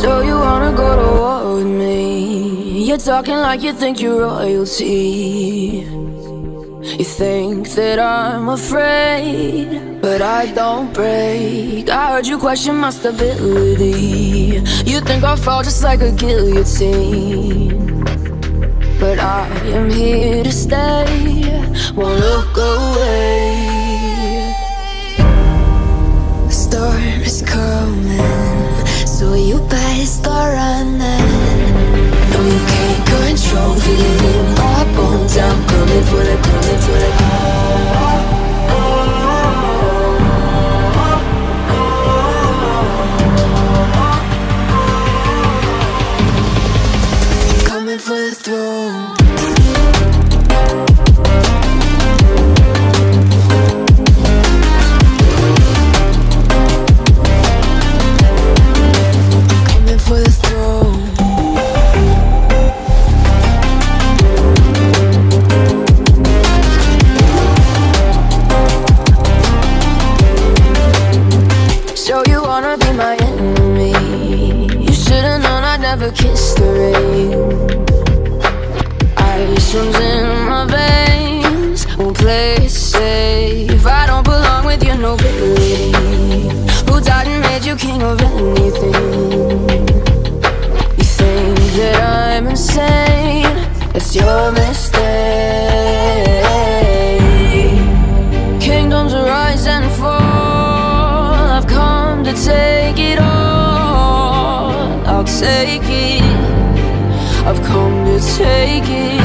So you wanna go to war with me? You're talking like you think you're royalty. You think that I'm afraid But I don't break. I heard you question my stability. You think I'll fall just like a guillotine. But I am here to stay. Won't look away kiss the rain. Ice runs I've come to take it